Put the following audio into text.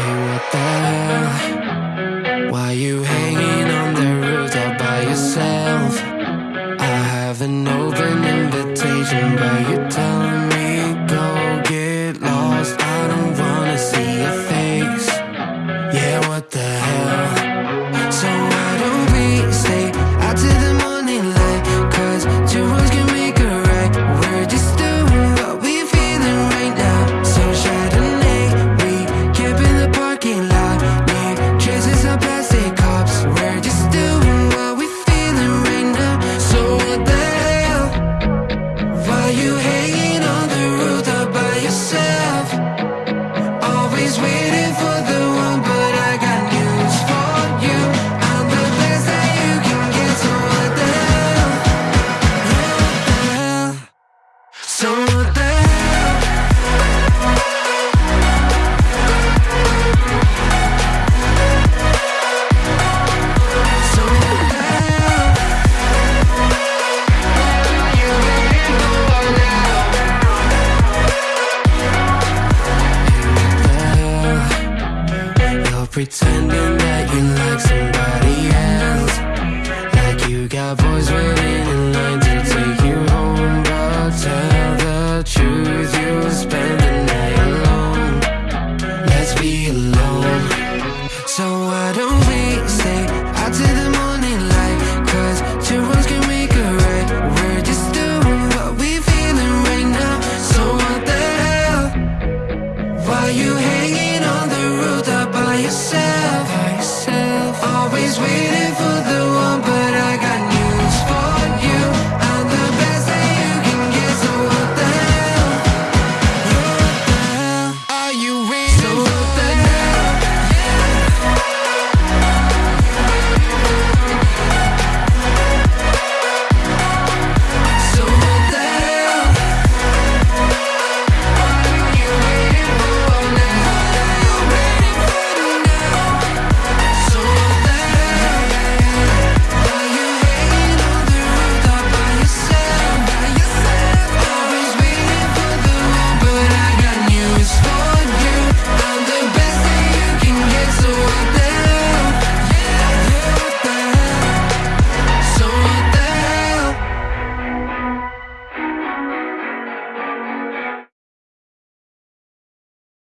Hey, what the hell? Why you hanging on the roof all by yourself? I have an open invitation, but you're telling me go. pretending that you you say